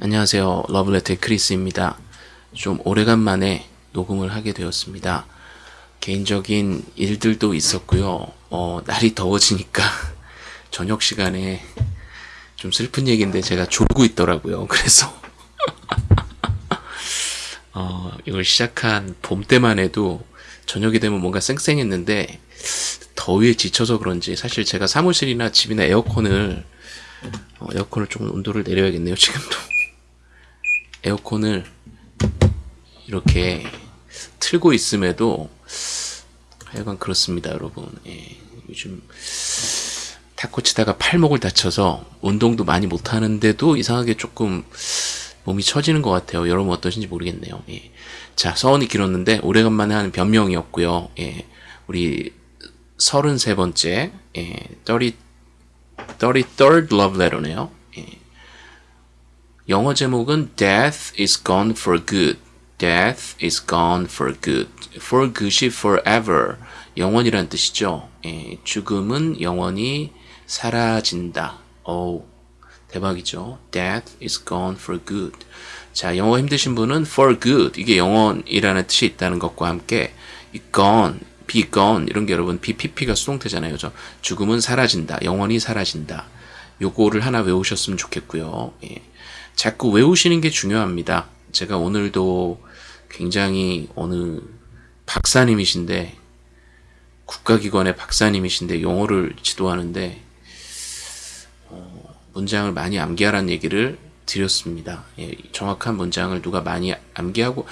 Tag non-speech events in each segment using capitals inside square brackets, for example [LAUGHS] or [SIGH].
안녕하세요. 러블레터의 크리스입니다. 좀 오래간만에 녹음을 하게 되었습니다. 개인적인 일들도 있었고요. 어, 날이 더워지니까 [LAUGHS] 저녁 시간에 좀 슬픈 얘기인데 제가 졸고 있더라고요. 그래서 [LAUGHS] 어, 이걸 시작한 봄 때만 해도 저녁이 되면 뭔가 쌩쌩했는데 더위에 지쳐서 그런지 사실 제가 사무실이나 집이나 에어컨을 어, 에어컨을 좀 온도를 내려야겠네요. 지금도 에어컨을 이렇게 틀고 있음에도 하여간 그렇습니다, 여러분. 예, 요즘 탁구 치다가 팔목을 다쳐서 운동도 많이 못하는데도 이상하게 조금 몸이 처지는 것 같아요. 여러분 어떠신지 모르겠네요. 예. 자, 서원이 길었는데 오래간만에 하는 변명이었고요. 예, 우리 33번째, 예, 30, 33rd love letter네요. 영어 제목은 Death is gone for good. Death is gone for good. For good이 forever. 영원이란 뜻이죠. 예, 죽음은 영원히 사라진다. 오, 대박이죠. Death is gone for good. 자, 영어 힘드신 분은 for good. 이게 영원이라는 뜻이 있다는 것과 함께 이 gone, be gone 이런 게 여러분 BPP가 수동태잖아요. 그죠? 죽음은 사라진다. 영원히 사라진다. 요거를 하나 외우셨으면 좋겠고요. 예. 자꾸 외우시는 게 중요합니다. 제가 오늘도 굉장히 어느 박사님이신데 국가기관의 박사님이신데 영어를 지도하는데 어, 문장을 많이 암기하라는 얘기를 드렸습니다. 예, 정확한 문장을 누가 많이 암기하고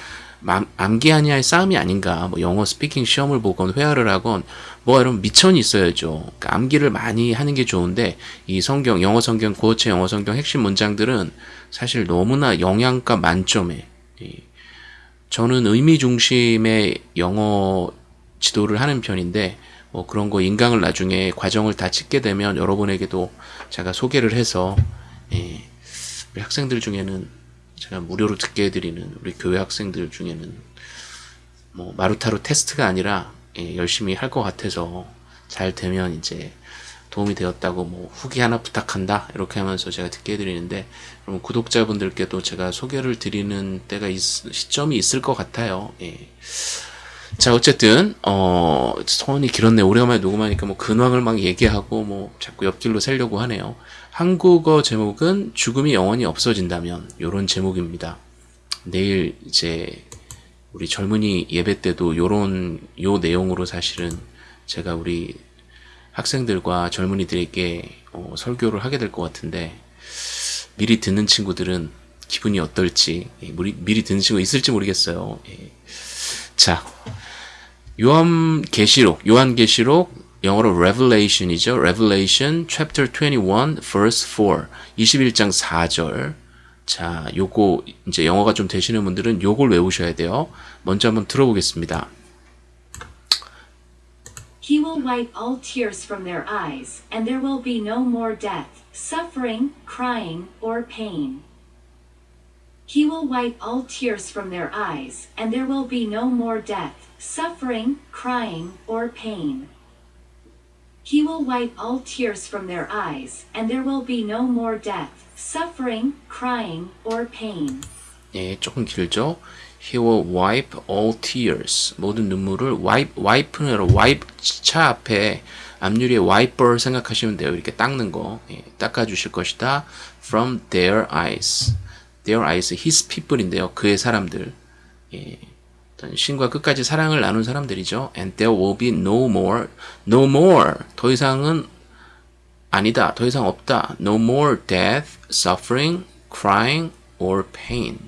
암기하냐의 싸움이 아닌가. 뭐 영어 스피킹 시험을 보건 회화를 하건 뭐 여러분 미천이 있어야죠. 그러니까 암기를 많이 하는 게 좋은데 이 성경 영어 성경 고어체 영어 성경 핵심 문장들은 사실 너무나 영양가 만점에 저는 의미 중심의 영어 지도를 하는 편인데 뭐 그런 거 인강을 나중에 과정을 다 찍게 되면 여러분에게도 제가 소개를 해서 예, 우리 학생들 중에는 제가 무료로 듣게 해드리는 우리 교회 학생들 중에는 뭐 마루타로 테스트가 아니라 예, 열심히 할 것 같아서 잘 되면 이제 도움이 되었다고 뭐 후기 하나 부탁한다 이렇게 하면서 제가 듣게 해드리는데 그럼 구독자분들께도 제가 소개를 드리는 때가 있, 시점이 있을 것 같아요. 예. 자 어쨌든 어 소원이 길었네 오래간만에 녹음하니까 뭐 근황을 막 얘기하고 뭐 자꾸 옆길로 새려고 하네요. 한국어 제목은 죽음이 영원히 없어진다면 요런 제목입니다. 내일 이제 우리 젊은이 예배 때도 요런 요 내용으로 사실은 제가 우리 학생들과 젊은이들에게 어, 설교를 하게 될 것 같은데 미리 듣는 친구들은 기분이 어떨지 예, 미리, 미리 듣는 친구 있을지 모르겠어요. 예. 자 요한 계시록 요한 계시록 영어로 Revelation이죠. Revelation chapter 21 verse 4 21장 4절 자 요거 이제 영어가 좀 되시는 분들은 요걸 외우셔야 돼요. 먼저 한번 들어보겠습니다. He will wipe all tears from their eyes, and there will be no more death, suffering, crying, or pain. He will wipe all tears from their eyes, and there will be no more death, suffering, crying, or pain. He will wipe all tears from their eyes, and there will be no more death, suffering, crying, or pain. 예, 조금 길죠? He will wipe all tears. 모든 눈물을 wipe, wipe는 여러 wipe 차 앞에 앞유리에 wiper 생각하시면 돼요. 이렇게 닦는 거. 예, 닦아주실 것이다. From their eyes. Their eyes, his people인데요. 그의 사람들. 예, 신과 끝까지 사랑을 나눈 사람들이죠. And there will be no more. No more. 더 이상은 아니다. 더 이상 없다. No more death, suffering, crying, or pain.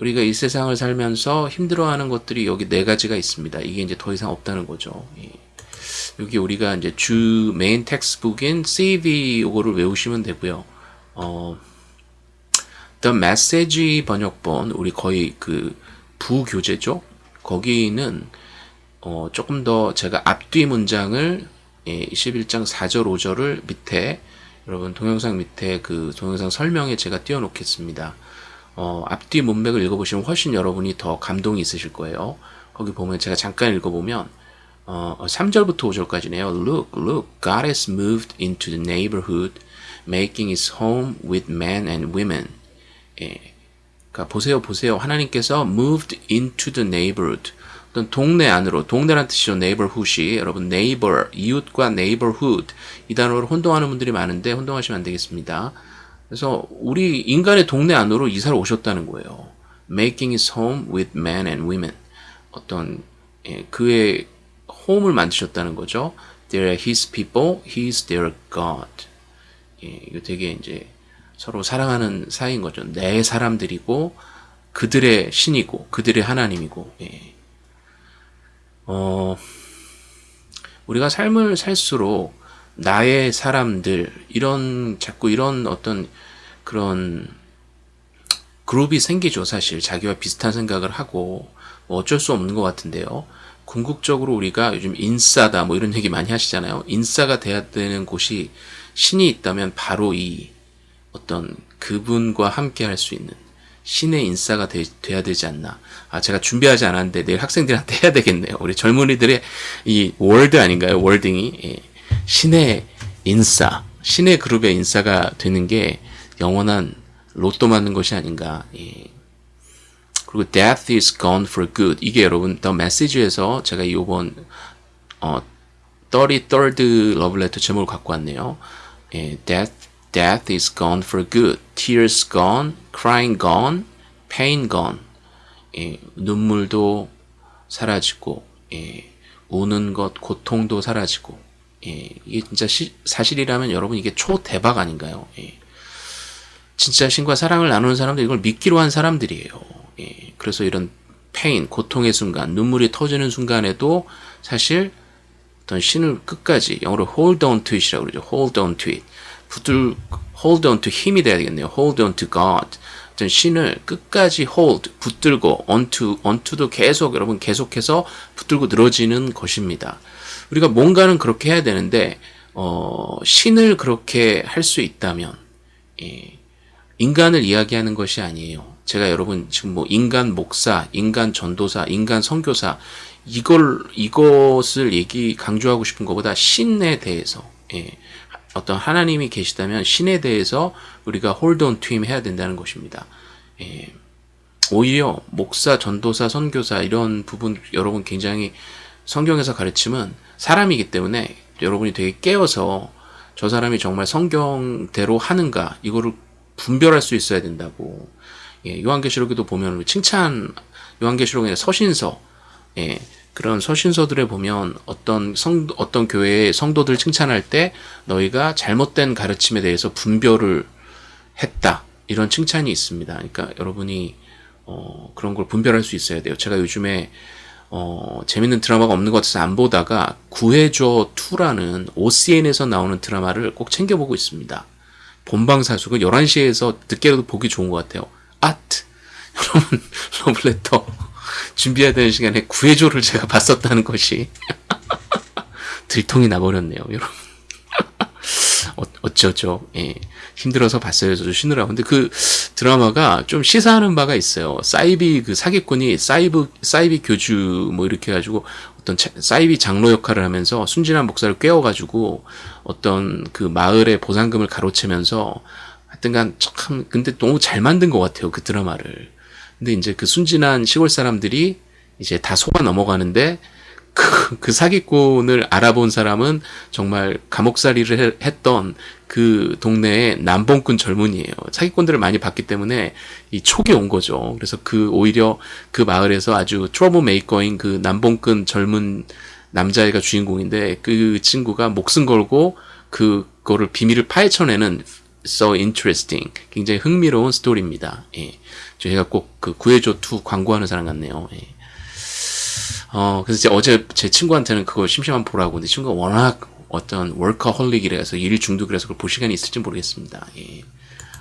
우리가 이 세상을 살면서 힘들어하는 것들이 여기 네 가지가 있습니다. 이게 이제 더 이상 없다는 거죠. 예. 여기 우리가 이제 주 main textbook인 CV 요거를 외우시면 되고요. 어, The Message 번역본 우리 거의 그 부교재죠. 거기는 어, 조금 더 제가 앞뒤 문장을 예, 21장 4절 5절을 밑에 여러분 동영상 밑에 그 동영상 설명에 제가 띄워놓겠습니다. 어, 앞뒤 문맥을 읽어보시면 훨씬 여러분이 더 감동이 있으실 거예요. 거기 보면 제가 잠깐 읽어보면 어, 3절부터 5절까지네요. Look, look, God has moved into the neighborhood, making his home with men and women. 예. 그러니까 보세요, 보세요. 하나님께서 moved into the neighborhood. 어떤 동네 안으로, 동네란 뜻이죠. neighborhood이. 여러분, neighbor, 이웃과 neighborhood. 이 단어를 혼동하는 분들이 많은데, 혼동하시면 안 되겠습니다. 그래서 우리 인간의 동네 안으로 이사를 오셨다는 거예요. making his home with men and women. 어떤, 예, 그의 홈을 만드셨다는 거죠. They're his people, he's their God. 예, 이거 되게 이제 서로 사랑하는 사이인 거죠. 내 사람들이고 그들의 신이고 그들의 하나님이고. 예. 어, 우리가 삶을 살수록 나의 사람들 이런 자꾸 이런 어떤 그런 그룹이 생기죠. 사실 자기와 비슷한 생각을 하고 뭐 어쩔 수 없는 것 같은데요. 궁극적으로 우리가 요즘 인싸다 뭐 이런 얘기 많이 하시잖아요. 인싸가 돼야 되는 곳이 신이 있다면 바로 이 어떤 그분과 함께 할 수 있는 신의 인싸가 되, 돼야 되지 않나. 아, 제가 준비하지 않았는데 내일 학생들한테 [LAUGHS] 해야 되겠네요. 우리 젊은이들의 이 월드 아닌가요? 월딩이. 예. 신의 인싸, 신의 그룹의 인싸가 되는 게 영원한 로또 맞는 것이 아닌가. 예. 그리고 death is gone for good. 이게 여러분 더 메시지에서 제가 이번 어 33rd 러브레터 제목을 갖고 왔네요. 예, death death is gone for good. tears gone, crying gone, pain gone. 예, 눈물도 사라지고 예, 우는 것, 고통도 사라지고 예, 이게 진짜 시, 사실이라면 여러분 이게 초대박 아닌가요? 예. 진짜 신과 사랑을 나누는 사람들 이걸 믿기로 한 사람들이에요. 예. 그래서 이런 페인, 고통의 순간, 눈물이 터지는 순간에도 사실 어떤 신을 끝까지 영어로 hold on to it이라고 그러죠. hold on to it. 붙들 hold on to 힘이 돼야 되겠네요. hold on to God. 어떤 신을 끝까지 hold, 붙들고 onto, onto도 계속 여러분 계속해서 붙들고 늘어지는 것입니다. 우리가 뭔가는 그렇게 해야 되는데 어, 신을 그렇게 할 수 있다면 예, 인간을 이야기하는 것이 아니에요. 제가 여러분 지금 뭐 인간 목사, 인간 전도사, 인간 선교사 이걸 이것을 얘기 강조하고 싶은 것보다 신에 대해서 예, 어떤 하나님이 계시다면 신에 대해서 우리가 온 투임 해야 된다는 것입니다. 예, 오히려 목사, 전도사, 선교사 이런 부분 여러분 굉장히 성경에서 가르침은 사람이기 때문에 여러분이 되게 깨어서 저 사람이 정말 성경대로 하는가 이거를 분별할 수 있어야 된다고. 예, 요한계시록에도 보면 칭찬 요한계시록의 서신서 예, 그런 서신서들에 보면 어떤 성 어떤 교회의 성도들 칭찬할 때 너희가 잘못된 가르침에 대해서 분별을 했다 이런 칭찬이 있습니다. 그러니까 여러분이 어, 그런 걸 분별할 수 있어야 돼요. 제가 요즘에 어, 재밌는 드라마가 없는 것 같아서 안 보다가 구해줘 2라는 OCN에서 나오는 드라마를 꼭 챙겨보고 있습니다. 본방사수가 11시에서 늦게라도 보기 좋은 것 같아요. 아트! [LAUGHS] 여러분, 러블레터 준비해야 되는 시간에 구해줘를 제가 봤었다는 것이 [LAUGHS] 들통이 나버렸네요, 여러분. [LAUGHS] 어, 어쩌죠. 예. 힘들어서 봤어요. 저도 쉬느라고. 근데 그 드라마가 좀 시사하는 바가 있어요. 사이비 그 사기꾼이 사이브, 사이비 교주 뭐 이렇게 해가지고 어떤 사이비 장로 역할을 하면서 순진한 목사를 꿰어가지고 어떤 그 마을의 보상금을 가로채면서 하여튼간 참 근데 너무 잘 만든 것 같아요. 그 드라마를. 근데 이제 그 순진한 시골 사람들이 이제 다 속아 넘어가는데 그, 그 사기꾼을 알아본 사람은 정말 감옥살이를 했던 그 동네의 난봉꾼 젊은이에요. 사기꾼들을 많이 봤기 때문에 이 촉이 온 거죠. 그래서 그 오히려 그 마을에서 아주 troublemaker인 그 난봉꾼 젊은 남자애가 주인공인데 그 친구가 목숨 걸고 그거를 비밀을 파헤쳐내는 so interesting 굉장히 흥미로운 스토리입니다. 예. 저희가 꼭 그 구해줘 2 광고하는 사람 같네요. 예. 어, 그래서 어제 제 친구한테는 그거 심심한 보라고. 근데 친구가 워낙 어떤 월커홀릭이라서 일 중독이라서 그걸 볼 시간이 있을지 모르겠습니다. 예.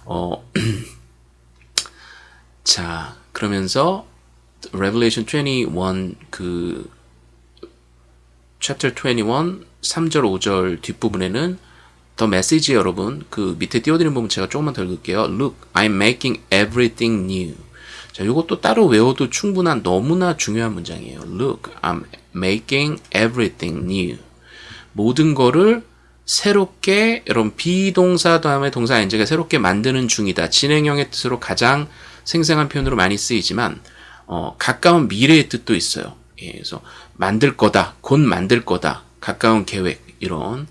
어, [CLEARS THROAT] 자, 그러면서 Revelation 21 그 chapter 21 3절 5절 뒷부분에는 더 메시지 여러분 그 밑에 띄워드린 부분 제가 조금만 더 읽을게요. Look, I'm making everything new. 자, 이것도 따로 외워도 충분한 너무나 중요한 문장이에요. Look, I'm making everything new. 모든 거를 새롭게 여러분 비동사 다음에 동사 인제가 새롭게 만드는 중이다. 진행형의 뜻으로 가장 생생한 표현으로 많이 쓰이지만 어, 가까운 미래의 뜻도 있어요. 예, 그래서 만들 거다, 곧 만들 거다, 가까운 계획 이런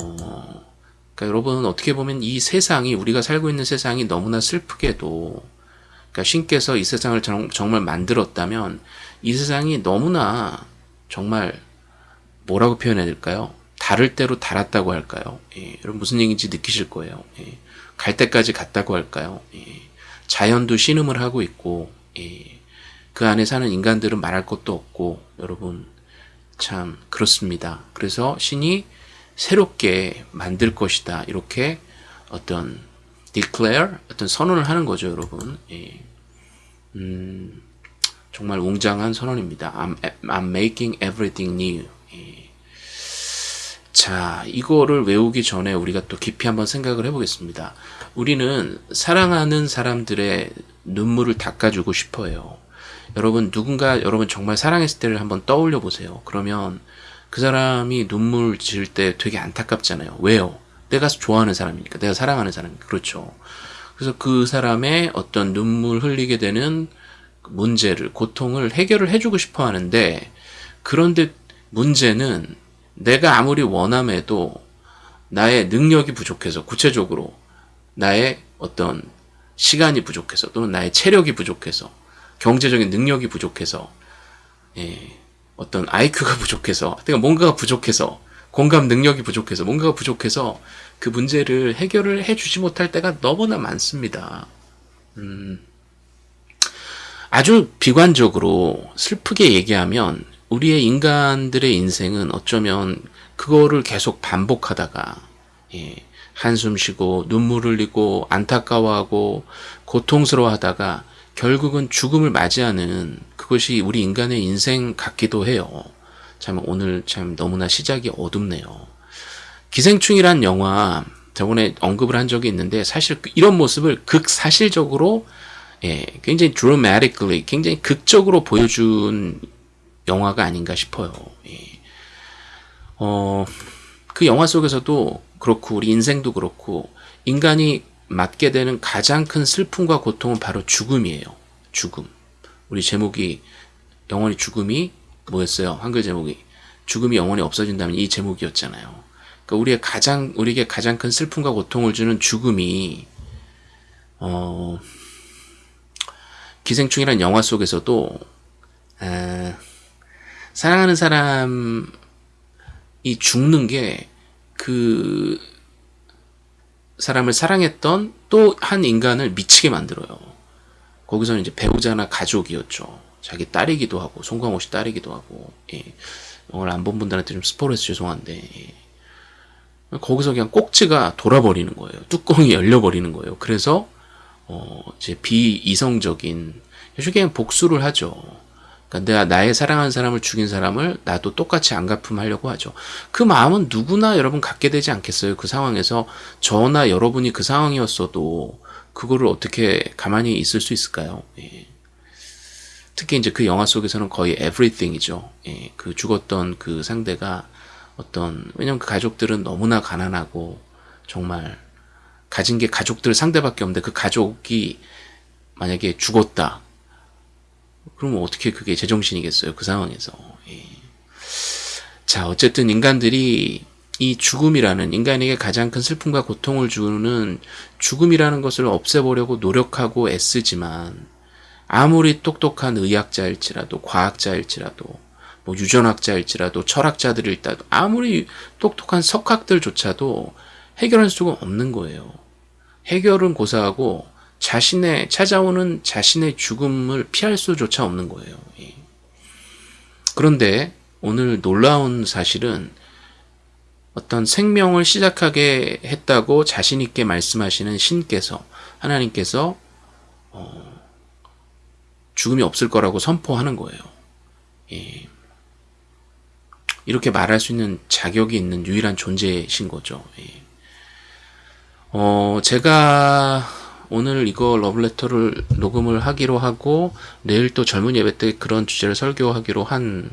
어, 그러니까 여러분 어떻게 보면 이 세상이 우리가 살고 있는 세상이 너무나 슬프게도 그러니까 신께서 이 세상을 정, 정말 만들었다면 이 세상이 너무나 정말 뭐라고 표현해야 될까요? 다를 대로 달았다고 할까요? 예, 여러분 무슨 얘기인지 느끼실 거예요. 예, 갈 때까지 갔다고 할까요? 예, 자연도 신음을 하고 있고 예, 그 안에 사는 인간들은 말할 것도 없고 여러분 참 그렇습니다. 그래서 신이 새롭게 만들 것이다 이렇게 어떤 declare 어떤 선언을 하는 거죠, 여러분. 예. 음, 정말 웅장한 선언입니다. I'm, I'm making everything new. 예. 자, 이거를 외우기 전에 우리가 또 깊이 한번 생각을 해보겠습니다. 우리는 사랑하는 사람들의 눈물을 닦아주고 싶어요. 여러분, 누군가 여러분 정말 사랑했을 때를 한번 떠올려 보세요. 그러면 그 사람이 눈물 지을 때 되게 안타깝잖아요. 왜요? 내가 좋아하는 사람이니까. 내가 사랑하는 사람이니까. 그렇죠. 그래서 그 사람의 어떤 눈물 흘리게 되는 문제를, 고통을 해결을 해주고 싶어 하는데, 그런데 문제는 내가 아무리 원함해도 나의 능력이 부족해서, 구체적으로 나의 어떤 시간이 부족해서, 또는 나의 체력이 부족해서, 경제적인 능력이 부족해서, 예, 어떤 IQ가 [LAUGHS] 부족해서, 그러니까 뭔가가 부족해서, 공감 능력이 부족해서, 뭔가가 부족해서 그 문제를 해결을 해주지 못할 때가 너무나 많습니다. 음, 아주 비관적으로 슬프게 얘기하면 우리의 인간들의 인생은 어쩌면 그거를 계속 반복하다가 예, 한숨 쉬고 눈물 흘리고 안타까워하고 고통스러워하다가 결국은 죽음을 맞이하는 그것이 우리 인간의 인생 같기도 해요. 참 오늘 참 너무나 시작이 어둡네요. 기생충이란 영화 저번에 언급을 한 적이 있는데 사실 이런 모습을 극사실적으로 예, 굉장히 dramatically 굉장히 극적으로 보여준 영화가 아닌가 싶어요. 예. 어, 그 영화 속에서도 그렇고 우리 인생도 그렇고 인간이 맞게 되는 가장 큰 슬픔과 고통은 바로 죽음이에요. 죽음. 우리 제목이 영원히 죽음이 뭐였어요? 한글 제목이 죽음이 영원히 없어진다면 이 제목이었잖아요. 그러니까 우리의 가장 우리에게 가장 큰 슬픔과 고통을 주는 죽음이 어, 기생충이란 영화 속에서도 에, 사랑하는 사람이 죽는 게 그 사람을 사랑했던 또 한 인간을 미치게 만들어요. 거기서는 이제 배우자나 가족이었죠. 자기 딸이기도 하고 송강호 씨 딸이기도 하고 예. 오늘 안본 분들한테 좀 스포해서 죄송한데 예. 거기서 그냥 꼭지가 돌아버리는 거예요. 뚜껑이 열려버리는 거예요. 그래서 어 이제 비이성적인 그냥 복수를 하죠. 그러니까 내가 나의 사랑하는 사람을 죽인 사람을 나도 똑같이 안 갚음하려고 하죠. 그 마음은 누구나 여러분 갖게 되지 않겠어요. 그 상황에서 저나 여러분이 그 상황이었어도 그거를 어떻게 가만히 있을 수 있을까요? 예. 특히 이제 그 영화 속에서는 거의 everything이죠. 예, 그 죽었던 그 상대가 어떤 왜냐면 그 가족들은 너무나 가난하고 정말 가진 게 가족들 상대밖에 없는데 그 가족이 만약에 죽었다. 그러면 어떻게 그게 제정신이겠어요? 그 상황에서. 예. 자, 어쨌든 인간들이 이 죽음이라는 인간에게 가장 큰 슬픔과 고통을 주는 죽음이라는 것을 없애보려고 노력하고 애쓰지만 아무리 똑똑한 의학자일지라도 과학자일지라도 뭐 유전학자일지라도 철학자들일지라도 아무리 똑똑한 석학들조차도 해결할 수가 없는 거예요. 해결은 고사하고 자신의 찾아오는 자신의 죽음을 피할 수조차 없는 거예요. 예. 그런데 오늘 놀라운 사실은 어떤 생명을 시작하게 했다고 자신 있게 말씀하시는 신께서 하나님께서 어, 죽음이 없을 거라고 선포하는 거예요. 예. 이렇게 말할 수 있는 자격이 있는 유일한 존재이신 거죠. 예. 어, 제가 오늘 이거 러브레터를 녹음을 하기로 하고 내일 또 젊은 예배 때 그런 주제를 설교하기로 한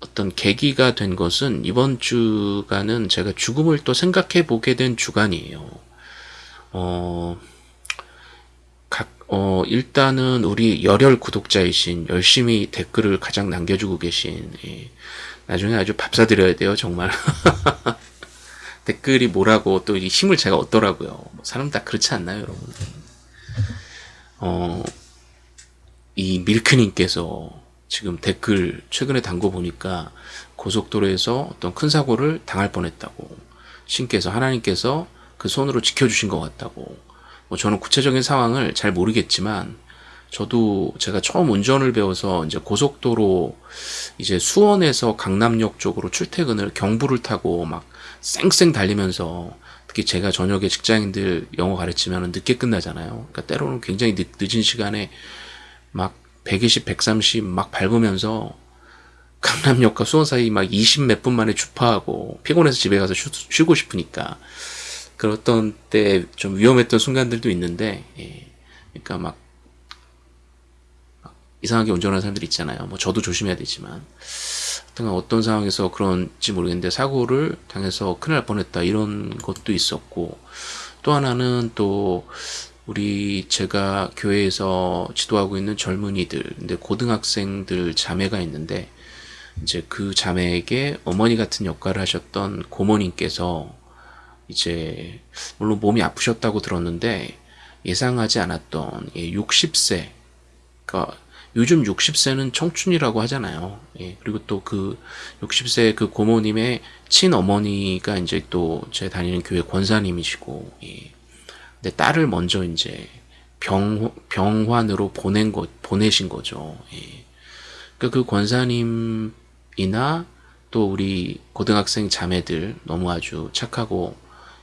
어떤 계기가 된 것은 이번 주간은 제가 죽음을 또 생각해 보게 된 주간이에요. 어, 각, 어, 일단은 우리 열혈 구독자이신 열심히 댓글을 가장 남겨주고 계신, 예, 나중에 아주 밥 사드려야 돼요, 정말. [LAUGHS] 댓글이 뭐라고 또 이 힘을 제가 얻더라고요. 뭐 사람 다 그렇지 않나요, 여러분? 어, 이 밀크님께서 지금 댓글 최근에 단거 보니까 고속도로에서 어떤 큰 사고를 당할 뻔했다고 신께서 하나님께서 그 손으로 지켜주신 것 같다고 뭐 저는 구체적인 상황을 잘 모르겠지만 저도 제가 처음 운전을 배워서 이제 고속도로 이제 수원에서 강남역 쪽으로 출퇴근을 경부를 타고 막 쌩쌩 달리면서 특히 제가 저녁에 직장인들 영어 가르치면 늦게 끝나잖아요. 그러니까 때로는 굉장히 늦, 늦은 시간에 막 120, 130 막 밟으면서 강남역과 수원 사이 막 20 몇 분 만에 주파하고 피곤해서 집에 가서 쉬, 고 싶으니까 그랬던 때 좀 위험했던 순간들도 있는데 예. 그러니까 막, 막 이상하게 운전하는 사람들 있잖아요. 뭐 저도 조심해야 되지만 하여튼 어떤 상황에서 그런지 모르겠는데 사고를 당해서 큰일 날 뻔했다 이런 것도 있었고 또 하나는 또 우리 제가 교회에서 지도하고 있는 젊은이들 근데 고등학생들 자매가 있는데 이제 그 자매에게 어머니 같은 역할을 하셨던 고모님께서 이제 물론 몸이 아프셨다고 들었는데 예상하지 않았던 60세 그러니까 요즘 60세는 청춘이라고 하잖아요. 예, 그리고 또 그 60세 그 고모님의 친어머니가 이제 또 제 다니는 교회 권사님이시고, 예. 근데 딸을 먼저 이제 병, 병환으로 보낸 거, 보내신 거죠. 예. 그러니까 그 권사님이나 또 우리 고등학생 자매들 너무 아주 착하고,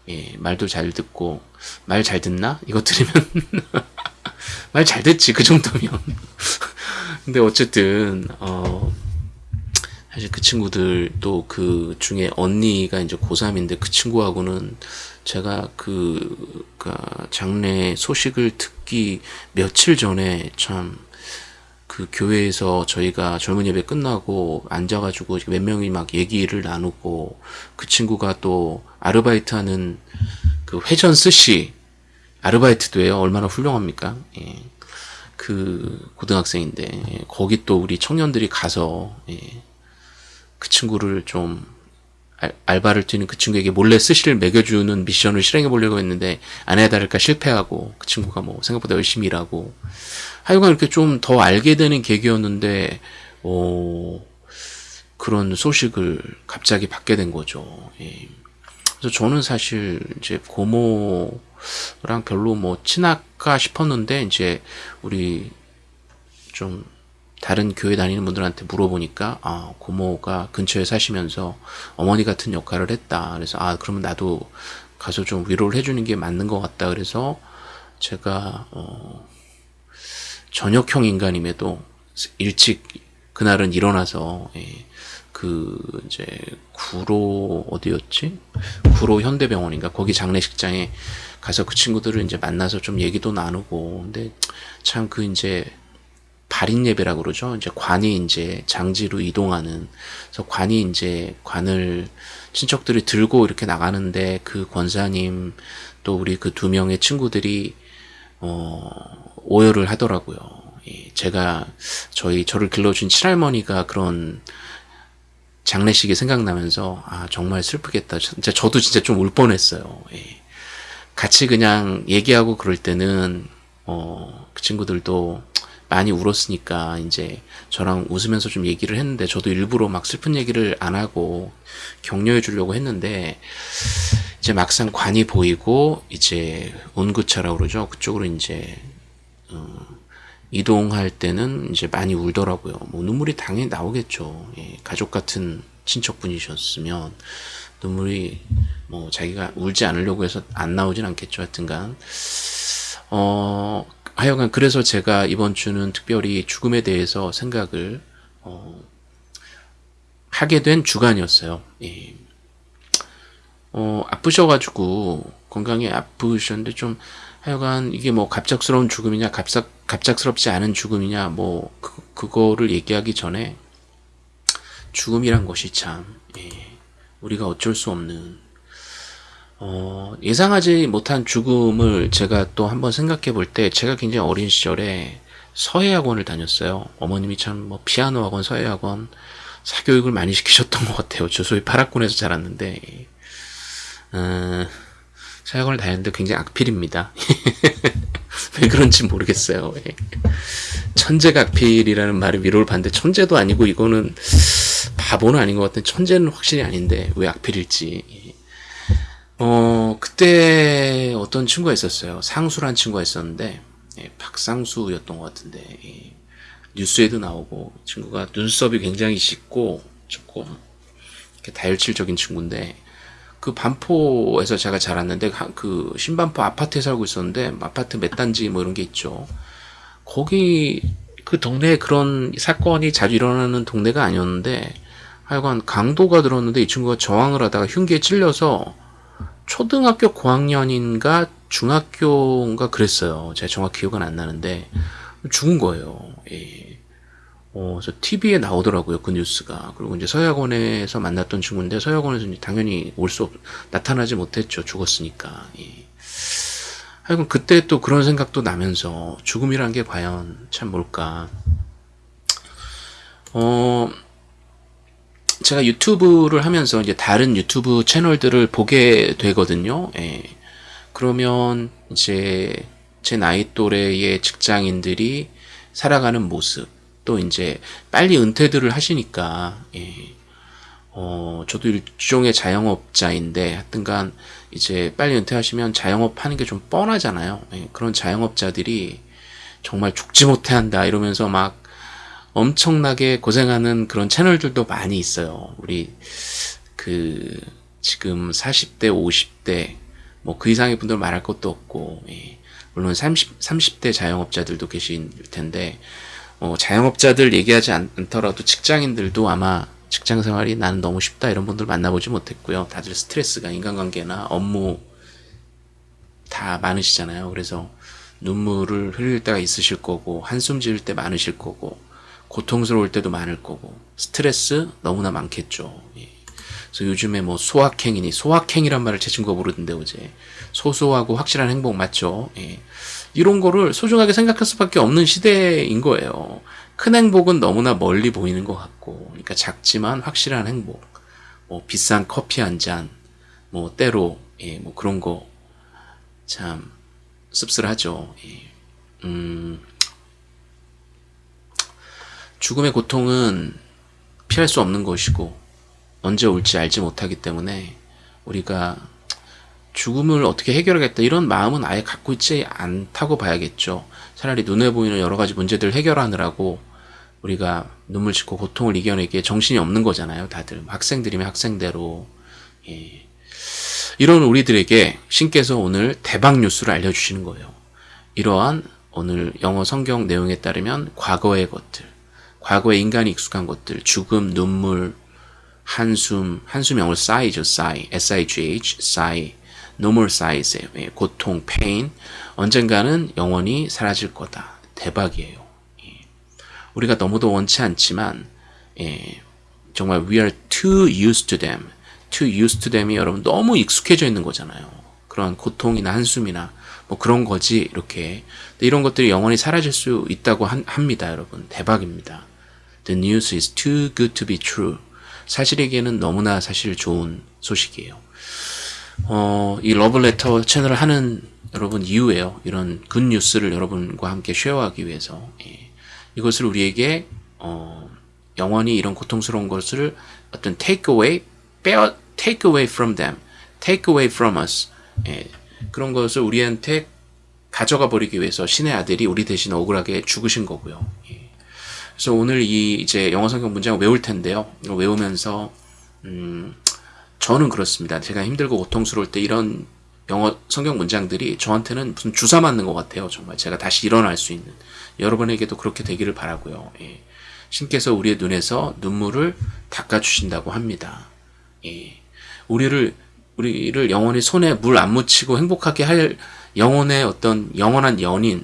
예, 말도 잘 듣고, 말 잘 듣나? 이거 들으면, [LAUGHS] 말 잘 듣지, 그 정도면. 근데 어쨌든 어 사실 그 친구들 또그 중에 언니가 이제 고3인데 그 친구하고는 제가 그, 그 장례 소식을 듣기 며칠 전에 참 그 교회에서 저희가 젊은 예배 끝나고 앉아가지고 몇 명이 막 얘기를 나누고 그 친구가 또 아르바이트 하는 그 회전 스시 아르바이트도 해요. 얼마나 훌륭합니까? 예. 그 고등학생인데 예, 거기 또 우리 청년들이 가서 예, 그 친구를 좀 알, 알바를 뛰는 그 친구에게 몰래 스시를 먹여주는 미션을 실행해 보려고 했는데 아내야 다를까 실패하고 그 친구가 뭐 생각보다 열심히 일하고 하여간 이렇게 좀 더 알게 되는 계기였는데 어, 그런 소식을 갑자기 받게 된 거죠. 예. 그래서 저는 사실 이제 고모랑 별로 뭐 친할까 싶었는데 이제 우리 좀 다른 교회 다니는 분들한테 물어보니까 아 고모가 근처에 사시면서 어머니 같은 역할을 했다. 그래서 아 그러면 나도 가서 좀 위로를 해주는 게 맞는 것 같다. 그래서 제가 어, 저녁형 인간임에도 일찍 그날은 일어나서 예, 그 이제 구로 어디였지? 구로 현대병원인가 거기 장례식장에 가서 그 친구들을 이제 만나서 좀 얘기도 나누고 근데 참 그 이제 발인 예배라고 그러죠. 이제 관이 이제 장지로 이동하는 그래서 관이 이제 관을 친척들이 들고 이렇게 나가는데 그 권사님 또 우리 그 두 명의 친구들이 어 오열을 하더라고요. 제가 저희 저를 길러준 친할머니가 그런 장례식이 생각나면서 아 정말 슬프겠다. 진짜 저도 진짜 좀 울 뻔했어요. 예. 같이 그냥 얘기하고 그럴 때는 어, 그 친구들도 많이 울었으니까 이제 저랑 웃으면서 좀 얘기를 했는데 저도 일부러 막 슬픈 얘기를 안 하고 격려해 주려고 했는데 이제 막상 관이 보이고 이제 온구차라고 그러죠. 그쪽으로 이제 어, 이동할 때는 이제 많이 울더라고요. 뭐 눈물이 당연히 나오겠죠. 예, 가족 같은 친척분이셨으면 눈물이 뭐 자기가 울지 않으려고 해서 안 나오진 않겠죠. 하여튼간 어 하여간 그래서 제가 이번 주는 특별히 죽음에 대해서 생각을 어, 하게 된 주간이었어요. 예. 어, 아프셔가지고 건강에 아프셨는데 좀 하여간 이게 뭐 갑작스러운 죽음이냐 갑작 갑작스럽지 않은 죽음이냐 뭐 그, 그거를 얘기하기 전에 죽음이란 것이 참 예, 우리가 어쩔 수 없는 어, 예상하지 못한 죽음을 제가 또 한번 생각해 볼 때 제가 굉장히 어린 시절에 서예 학원을 다녔어요. 어머님이 참 뭐 피아노 학원, 서예 학원 사교육을 많이 시키셨던 것 같아요. 저 소위 파락군에서 자랐는데 어, 서예 학원을 다녔는데 굉장히 악필입니다. [LAUGHS] 왜 그런지 모르겠어요. 예. 천재가 악필이라는 말을 위로를 받는데 천재도 아니고 이거는 바보는 아닌 것 같은 천재는 확실히 아닌데 왜 악필일지 어 그때 어떤 친구가 있었어요 상수란 친구가 있었는데 예, 박상수였던 것 같은데 예, 뉴스에도 나오고 친구가 눈썹이 굉장히 짙고 조금 다혈질적인 친구인데 그 반포에서 제가 자랐는데 그 신반포 아파트에 살고 있었는데 아파트 몇 단지 뭐 이런 게 있죠 거기 그 동네에 그런 사건이 자주 일어나는 동네가 아니었는데 하여간 강도가 들었는데 이 친구가 저항을 하다가 흉기에 찔려서 초등학교 고학년인가 중학교인가 그랬어요. 제가 정확히 기억은 안 나는데 죽은 거예요. 예. 어, 저 TV에 나오더라고요. 그 뉴스가. 그리고 이제 서약원에서 만났던 친구인데 서약원에서 당연히 올 수 없, 나타나지 못했죠. 죽었으니까. 예. 하여간 그때 또 그런 생각도 나면서 죽음이란 게 과연 참 뭘까. 어, 제가 유튜브를 하면서 이제 다른 유튜브 채널들을 보게 되거든요. 예. 그러면 이제 제 나이 또래의 직장인들이 살아가는 모습, 또 이제 빨리 은퇴들을 하시니까, 예. 어, 저도 일종의 자영업자인데, 하여튼간 이제 빨리 은퇴하시면 자영업 하는 게 좀 뻔하잖아요. 예. 그런 자영업자들이 정말 죽지 못해 한다 이러면서 막 엄청나게 고생하는 그런 채널들도 많이 있어요. 우리 그 지금 40대, 50대 뭐 그 이상의 분들 말할 것도 없고 예. 물론 30, 30대 자영업자들도 계실 텐데 어, 자영업자들 얘기하지 않, 않더라도 직장인들도 아마 직장 생활이 나는 너무 쉽다 이런 분들 만나보지 못했고요. 다들 스트레스가 인간관계나 업무 다 많으시잖아요. 그래서 눈물을 흘릴 때가 있으실 거고 한숨 지을 때 많으실 거고 고통스러울 때도 많을 거고 스트레스 너무나 많겠죠. 예. 그래서 요즘에 뭐 소확행이니 소확행이란 말을 제 친구가 모르던데 어제 소소하고 확실한 행복 맞죠? 예. 이런 거를 소중하게 생각할 수밖에 없는 시대인 거예요. 큰 행복은 너무나 멀리 보이는 것 같고, 그러니까 작지만 확실한 행복, 뭐 비싼 커피 한 잔, 뭐 때로 예, 뭐 그런 거 참 씁쓸하죠. 예. 음. 죽음의 고통은 피할 수 없는 것이고 언제 올지 알지 못하기 때문에 우리가 죽음을 어떻게 해결하겠다 이런 마음은 아예 갖고 있지 않다고 봐야겠죠. 차라리 눈에 보이는 여러 가지 문제들을 해결하느라고 우리가 눈물 짓고 고통을 이겨내기에 정신이 없는 거잖아요. 다들 학생들이면 학생대로 예. 이런 우리들에게 신께서 오늘 대박 뉴스를 알려주시는 거예요. 이러한 오늘 영어 성경 내용에 따르면 과거의 것들 과거에 인간이 익숙한 것들, 죽음, 눈물, 한숨, 한숨 영어로 sigh죠, sigh, S-I-G-H, sigh, no more sighs예요. 예, 고통, pain, 언젠가는 영원히 사라질 거다. 대박이에요. 예. 우리가 너무도 원치 않지만, 예, 정말 we are too used to them. too used to them이 여러분 너무 익숙해져 있는 거잖아요. 그런 고통이나 한숨이나 뭐 그런 거지 이렇게 이런 것들이 영원히 사라질 수 있다고 한, 합니다 여러분 대박입니다 The news is too good to be true. 사실에게는 너무나 사실 좋은 소식이에요. 어, 이 러블레터 채널을 하는 여러분 이유예요. 이런 굿뉴스를 여러분과 함께 쉐어하기 위해서. 예. 이것을 우리에게 어, 영원히 이런 고통스러운 것을 어떤 take away, 빼어, take away from them, take away from us. 예. 그런 것을 우리한테 가져가 버리기 위해서 신의 아들이 우리 대신 억울하게 죽으신 거고요. 예. 그래서 오늘 이 이제 영어 성경 문장을 외울 텐데요. 외우면서 음, 저는 그렇습니다. 제가 힘들고 고통스러울 때 이런 영어 성경 문장들이 저한테는 무슨 주사 맞는 것 같아요. 정말 제가 다시 일어날 수 있는 여러분에게도 그렇게 되기를 바라고요. 예. 신께서 우리의 눈에서 눈물을 닦아주신다고 합니다. 예. 우리를 우리를 영원히 손에 물 안 묻히고 행복하게 할 영혼의 어떤 영원한 연인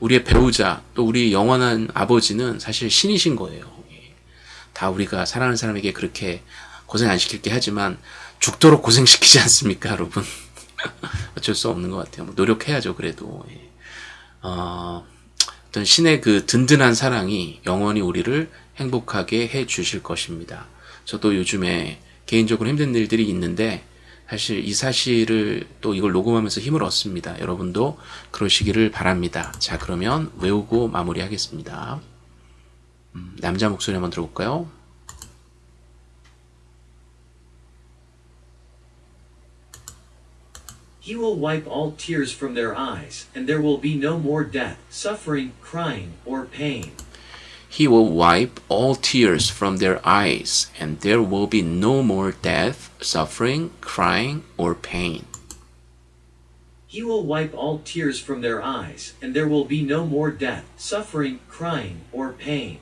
우리의 배우자, 또 우리 영원한 아버지는 사실 신이신 거예요. 다 우리가 사랑하는 사람에게 그렇게 고생 안 시킬게 하지만 죽도록 고생시키지 않습니까, 여러분? [LAUGHS] 어쩔 수 없는 것 같아요. 뭐 노력해야죠, 그래도. 예. 어, 어떤 신의 그 든든한 사랑이 영원히 우리를 행복하게 해 주실 것입니다. 저도 요즘에 개인적으로 힘든 일들이 있는데 사실 이 사실을 또 이걸 녹음하면서 힘을 얻습니다. 여러분도 그러시기를 바랍니다. 자, 그러면 외우고 마무리하겠습니다. 음, 남자 목소리 한번 들어볼까요? He will wipe all tears from their eyes, and there will be no more death, suffering, crying, or pain. He will wipe all tears from their eyes, and there will be no more death, suffering, crying, or pain. He will wipe all tears from their eyes, and there will be no more death, suffering, crying, or pain.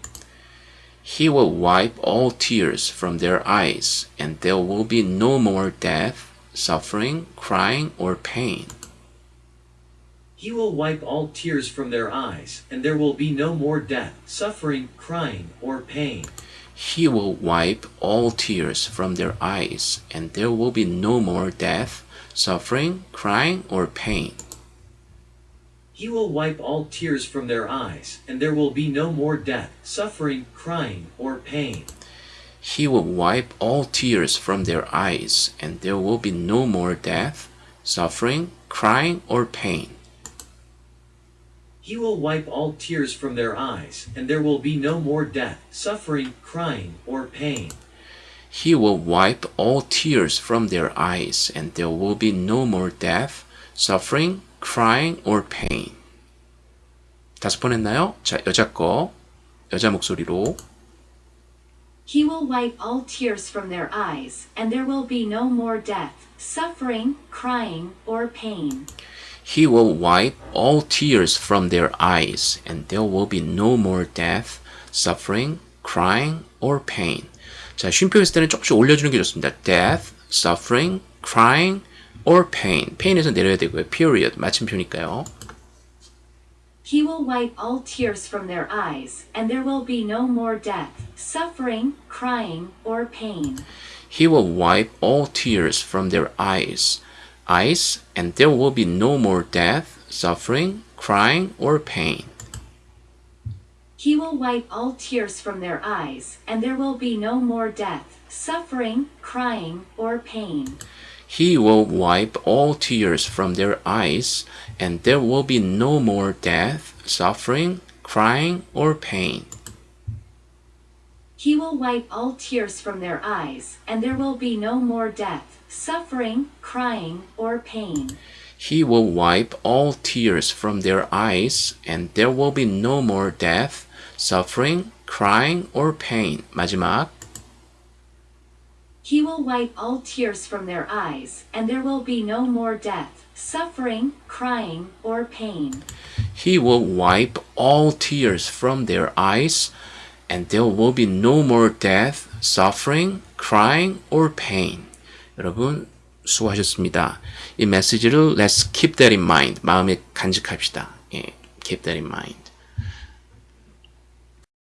He will wipe all tears from their eyes, and there will be no more death, suffering, crying, or pain. He will wipe all tears from their eyes, and there will be no more death, suffering, crying, or pain. He will wipe all tears from their eyes, and there will be no more death, suffering, crying, or pain. He will wipe all tears from their eyes, and there will be no more death, suffering, crying, or pain. He will wipe all tears from their eyes, and there will be no more death, suffering, crying, or pain. He will wipe all tears from their eyes, and there will be no more death, suffering, crying, or pain. He will wipe all tears from their eyes, and there will be no more death, suffering, crying, or pain. 다섯 번 했나요? 자, 여자 거. 여자 목소리로. He will wipe all tears from their eyes, and there will be no more death, suffering, crying, or pain. He will wipe all tears from their eyes, and there will be no more death, suffering, crying, or pain. 자, 쉼표 했을 때는 조금씩 올려주는 게 좋습니다. death, suffering, crying, or pain. pain에서 내려야 되고요. period, 마침표니까요. He will wipe all tears from their eyes, and there will be no more death, suffering, crying, or pain. He will wipe all tears from their eyes, eyes, and there will be no more death, suffering, crying, or pain. He will wipe all tears from their eyes, and there will be no more death, suffering, crying, or pain. He will wipe all tears from their eyes, and there will be no more death, suffering, crying, or pain. He will wipe all tears from their eyes, and there will be no more death, suffering, crying, or pain. He will wipe all tears from their eyes, and there will be no more death, suffering, crying, or pain. 마지막. He will wipe all tears from their eyes, and there will be no more death, suffering, crying, or pain. He will wipe all tears from their eyes, and there will be no more death, suffering, crying, or pain. 여러분, 수고하셨습니다. 이 메시지를 let's keep that in mind. 마음에 간직합시다. 예, keep that in mind.